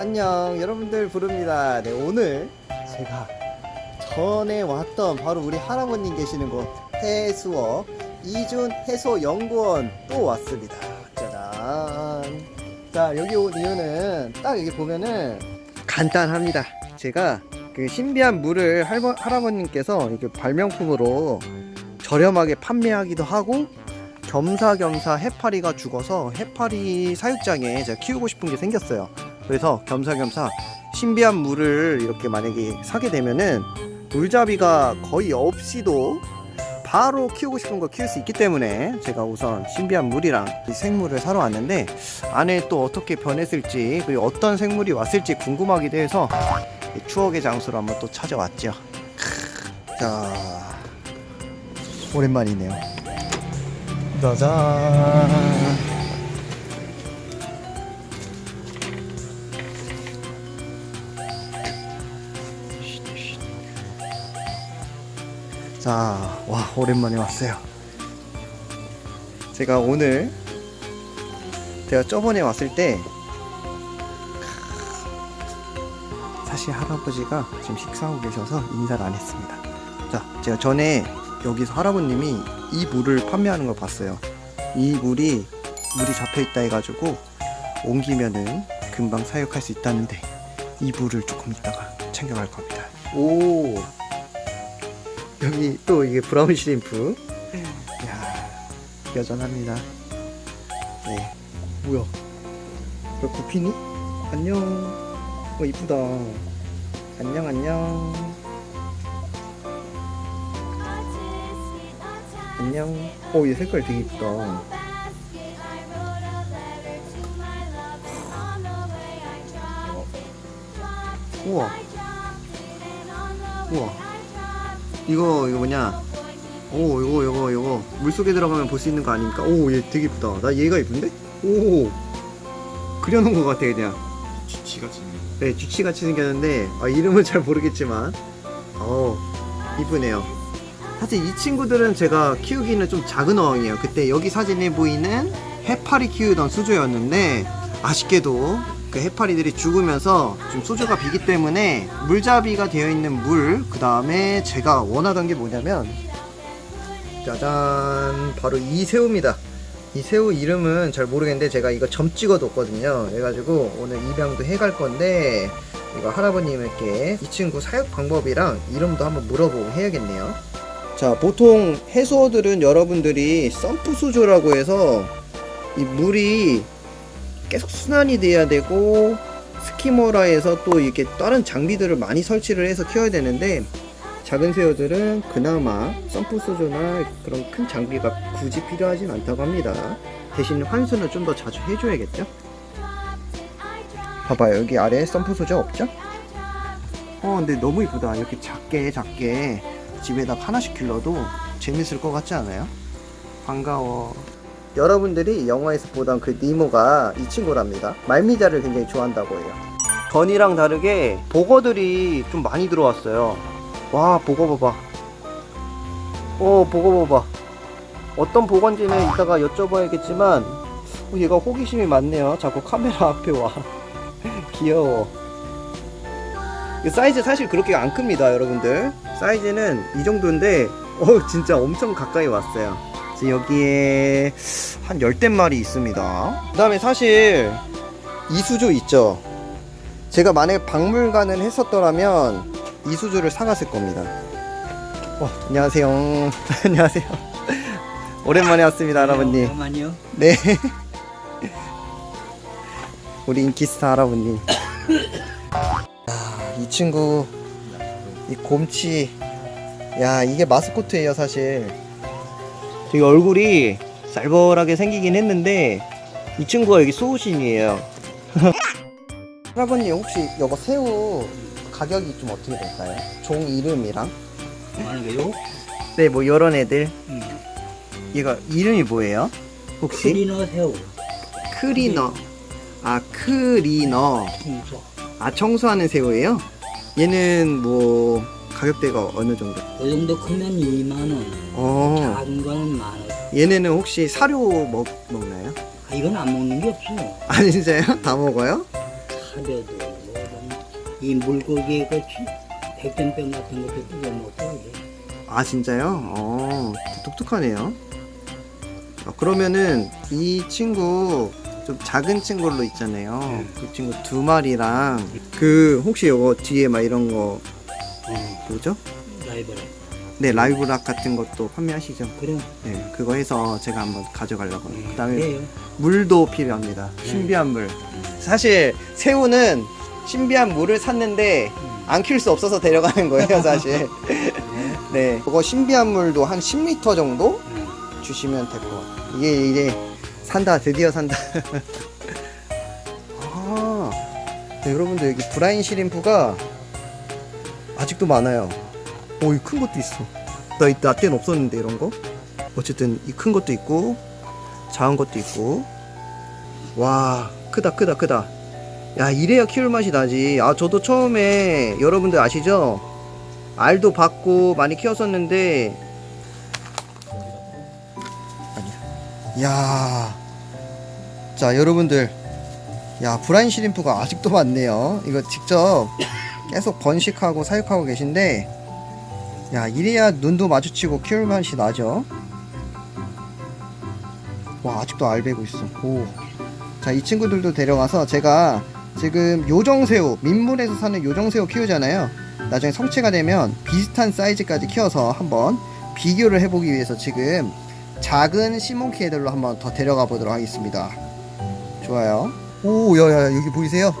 안녕 여러분들 부릅니다. 네 오늘 제가 전에 왔던 바로 우리 할아버님 계시는 곳 해수어 이준 해수연구원 또 왔습니다. 짜잔. 자 여기 온 이유는 딱 여기 보면은 간단합니다. 제가 그 신비한 물을 할버, 할아버님께서 이게 발명품으로 저렴하게 판매하기도 하고 겸사겸사 해파리가 죽어서 해파리 사육장에 제가 키우고 싶은 게 생겼어요. 그래서 겸사겸사 신비한 물을 이렇게 만약에 사게 되면은 물잡이가 거의 없이도 바로 키우고 싶은 걸 키울 수 있기 때문에 제가 우선 신비한 물이랑 이 생물을 사러 왔는데 안에 또 어떻게 변했을지 그리고 어떤 생물이 왔을지 궁금하기도 해서 이 추억의 장소로 한번 또 찾아왔죠. 크, 자 오랜만이네요. 짜잔. 자, 와, 오랜만에 왔어요. 제가 오늘, 제가 저번에 왔을 때, 사실 할아버지가 지금 식사하고 계셔서 인사를 안 했습니다. 자, 제가 전에 여기서 할아버님이 이 물을 판매하는 걸 봤어요. 이 물이, 물이 잡혀 있다 해가지고, 옮기면은 금방 사육할 수 있다는데, 이 물을 조금 이따가 챙겨갈 겁니다. 오! 여기 또 이게 브라운 시림프. 이야, 여전합니다. 네. 뭐야? 너 구피니? 안녕. 어, 이쁘다. 안녕, 안녕. 안녕. 어, 얘 색깔 되게 이쁘다. 우와. 우와. 이거, 이거 뭐냐. 오, 이거, 이거, 이거. 물속에 들어가면 볼 수 있는 거 아닙니까? 오, 얘 되게 이쁘다. 나 얘가 이쁜데? 오. 그려놓은 것 같아, 그냥. 쥐같이 네, 쥐치같이 생겼는데, 아, 이름은 잘 모르겠지만, 어, 이쁘네요. 사실 이 친구들은 제가 키우기는 좀 작은 어항이에요. 그때 여기 사진에 보이는 해파리 키우던 수조였는데, 아쉽게도 그 해파리들이 죽으면서 좀 수조가 비기 때문에 물잡이가 되어 있는 물, 그 다음에 제가 원하던 게 뭐냐면, 짜잔, 바로 이 새우입니다. 이 새우 이름은 잘 모르겠는데 제가 이거 점 찍어 뒀거든요. 그래가지고 오늘 입양도 해갈 건데 이거 할아버님께 이 친구 사육 방법이랑 이름도 한번 물어보고 해야겠네요. 자, 보통 해수어들은 여러분들이 썸프 수조라고 해서 이 물이 계속 순환이 돼야 되고 스키머라 해서 또 이렇게 다른 장비들을 많이 설치를 해서 키워야 되는데 작은 새우들은 그나마 수조나 그런 큰 장비가 굳이 필요하진 않다고 합니다. 대신 환수는 좀 더 자주 해줘야겠죠? 봐봐요 여기 아래에 수조 없죠? 어 근데 너무 이쁘다 이렇게 작게 작게 집에다 하나씩 길러도 재밌을 것 같지 않아요? 반가워 여러분들이 영화에서 보던 그 니모가 이 친구랍니다. 말미잘을 굉장히 좋아한다고 해요. 전이랑 다르게 보거들이 좀 많이 들어왔어요. 와 보거 봐봐. 어 보거 봐봐. 어떤 보건지는 이따가 여쭤봐야겠지만 어, 얘가 호기심이 많네요. 자꾸 카메라 앞에 와. 귀여워. 이 사이즈 사실 그렇게 안 큽니다 여러분들. 사이즈는 이 정도인데 어 진짜 엄청 가까이 왔어요 여기에 한 열댓 마리 있습니다. 그 다음에 사실 이수조 있죠? 제가 만약에 박물관을 했었더라면 이수조를 사갔을 겁니다. 어, 안녕하세요. 안녕하세요. 오랜만에 왔습니다 할아버님. 잠깐만요. 네. 우리 인기스타 할아버님. 아, 이 친구 이 곰치. 야 이게 마스코트예요 사실 되게 얼굴이 쌀벌하게 생기긴 했는데 이 친구가 여기 소우신이에요 할아버님 혹시 이거 새우 가격이 좀 어떻게 될까요? 종 이름이랑 하는 게요? 네뭐 이런 애들 음. 얘가 이름이 뭐예요? 혹시? 크리너 새우. 크리너 아 크리너 청소. 아 청소하는 새우예요? 얘는 뭐 가격대가 어느 정도? 그 정도 크면 2만 원. 어 작은 거는 만 원. 얘네는 혹시 사료 먹, 먹나요? 아, 이건 안 먹는 게 없어요. 아니 진짜요? 다 먹어요? 카레도 이 물고기 그 치- 백전병 같은 것도 뜯어 먹고. 아 진짜요? 어 독특하네요. 어, 그러면은 이 친구 좀 작은 친구로 있잖아요. 그 친구 두 마리랑 그 혹시 이거 뒤에 막 이런 거 어, 뭐죠? 라이벌에. 네 라이브락 같은 것도 판매하시죠? 그래. 네 그거 해서 제가 한번 가져가려고. 음, 그다음에 그래요. 물도 필요합니다. 신비한 물. 사실 새우는 신비한 물을 샀는데 안 키울 수 없어서 데려가는 거예요, 사실. 네. 그거 신비한 물도 한 10리터 정도 음. 주시면 될 것 같아요. 이게 이제 산다, 드디어 산다. 아, 네, 여러분들 여기 브라인 시림프가 아직도 많아요. 오, 이 큰 것도 있어. 나 이때 나 때는 없었는데 이런 거. 어쨌든 이 큰 것도 있고 작은 것도 있고. 와, 크다, 크다, 크다. 야, 이래야 키울 맛이 나지. 아, 저도 처음에 여러분들 아시죠? 알도 받고 많이 키웠었는데 아니야. 야. 자, 여러분들. 야, 브라인 시림프가 아직도 많네요. 이거 직접 계속 번식하고 사육하고 계신데 야, 이래야 눈도 마주치고 키울 맛이 나죠. 와, 아직도 알 베고 있어. 오. 자, 이 친구들도 데려가서 제가 지금 요정새우, 민물에서 사는 요정새우 키우잖아요. 나중에 성체가 되면 비슷한 사이즈까지 키워서 한번 비교를 해보기 위해서 지금 작은 시몬키 애들로 한번 더 데려가 보도록 하겠습니다. 좋아요. 오, 야, 야, 여기 보이세요?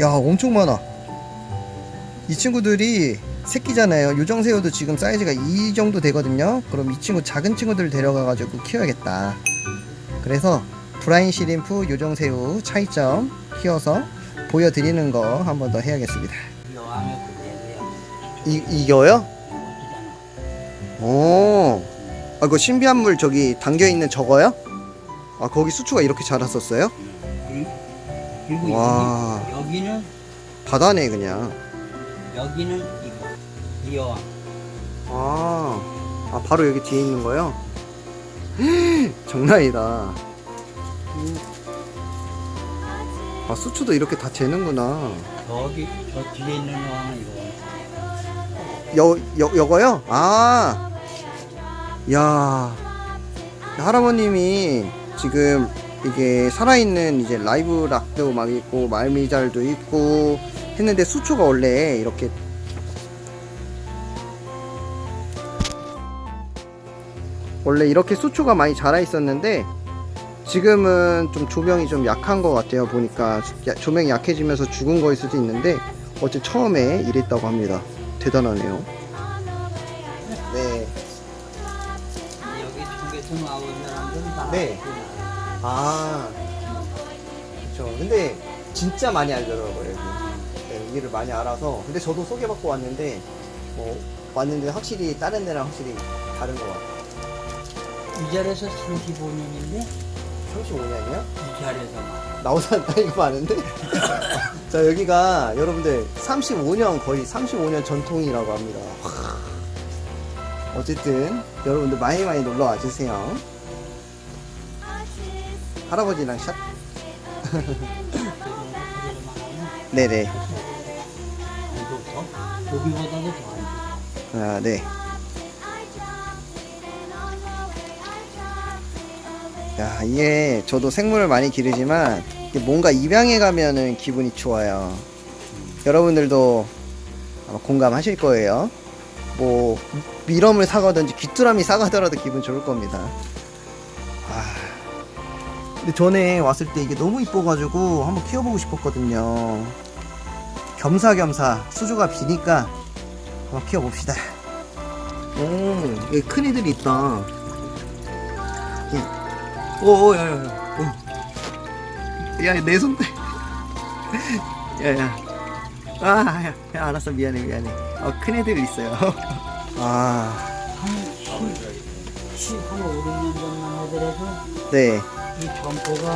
야, 엄청 많아. 이 친구들이 새끼잖아요. 요정새우도 지금 사이즈가 이 정도 되거든요. 그럼 이 친구 작은 친구들 데려가 가지고 키워야겠다. 그래서 브라인 시림프 요정새우 차이점 키워서 보여드리는 거 한 번 더 해야겠습니다. 이, 이거요? 오. 아, 그 신비한 물 저기 담겨있는 저거요? 아, 거기 수초가 이렇게 자랐었어요? 와. 여기, 여기는 바다네, 그냥. 여기는 이거. 이 여왕. 아, 아 바로 여기 뒤에 있는 거요? 장난이다. 아, 수초도 이렇게 다 재는구나. 저기 저 뒤에 있는 여왕은 이거. 여, 여, 여거요? 아, 야, 할아버님이 지금 이게 살아있는 이제 라이브 락도 막 있고 말미잘도 있고 했는데 수초가 원래 이렇게 원래 이렇게 수초가 많이 자라 있었는데 지금은 좀 조명이 좀 약한 것 같아요 보니까 야- 조명이 약해지면서 죽은 거일 수도 있는데 어째 처음에 이랬다고 합니다 대단하네요 네. 여기 중계선 나온 사람들은 다 네. 아, 그렇죠. 근데 진짜 많이 알더라고요 여기를 많이 알아서. 근데 저도 소개받고 왔는데 뭐 왔는데 확실히 다른 데랑 확실히 다른 것 같아요. 이 자리에서 35년인데 35년이요? 이 자리에서 막 나온 사람 나이가 많은데? 자 여기가 여러분들 35년 거의 35년 전통이라고 합니다. 어쨌든 여러분들 많이 많이 놀러 와 주세요. 할아버지랑 샷. 네네. 이거 더. 아, 네. 야, 이게 저도 생물을 많이 기르지만 뭔가 입양해 가면은 기분이 좋아요. 여러분들도 아마 공감하실 거예요. 뭐 미럼을 사가든지 귀뚜라미 사가더라도 기분 좋을 겁니다. 아. 근데 전에 왔을 때 이게 너무 이뻐가지고 한번 키워보고 싶었거든요. 겸사겸사 수조가 비니까 한번 키워봅시다. 오, 여기 큰 애들이 있다. 예. 오, 오, 야, 야, 야. 오. 야, 내 손. 야, 야. 아, 야, 야, 알았어. 미안해, 미안해. 어, 큰 애들이 있어요. 아, 한 10, 한 5, 6년 전만 하더라도 네. 이 점포가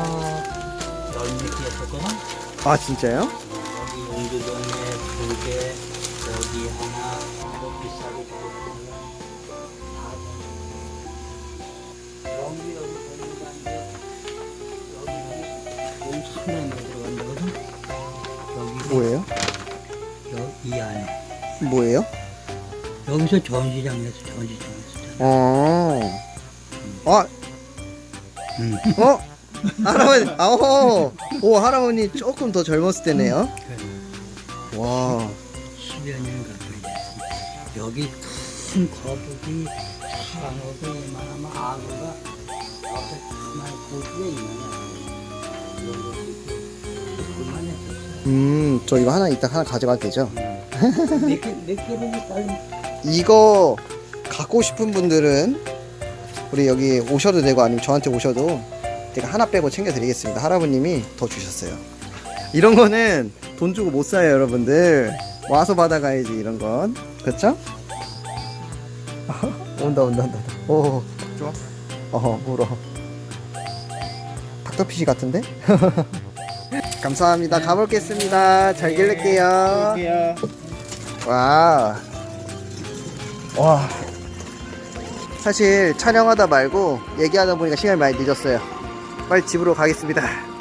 열몇 개 했었거든? 아, 진짜요? 여기 용두동에 두 개, 여기 하나, 또 비싸게 주고 여기 여기 보니까 여기 여기 엄청나게 들어간다거든? 여기 뭐예요? 뭐예요? 여기서 전시장에서 전시장에서. 어. 아, 음. 어? 할아버니, 아오, 오, 할아버니 조금 더 젊었을 때네요. 와, 10여 년 가까이 됐습니다. 여기 큰 거북이, 상어도 이만하면 악어가 앞에 가만히 고기가 있나요? 이런 있고 그만했었어요. 음, 저 이거 하나 이따 하나 가져가도 되죠? 몇 개, 몇 개를 딸 이거 갖고 싶은 분들은 우리 여기 오셔도 되고 아니면 저한테 오셔도 제가 하나 빼고 챙겨 드리겠습니다. 할아버님이 더 주셨어요. 이런 거는 돈 주고 못 사요, 여러분들. 와서 받아가야지 이런 건. 그렇죠? 온다, 온다, 온다. 오, 좋아. 어, 물어. 닥터피시 같은데? 감사합니다. 가볼겠습니다. 잘 길를게요. 와. 와. 사실 촬영하다 말고 얘기하다 보니까 시간이 많이 늦었어요. 빨리 집으로 가겠습니다.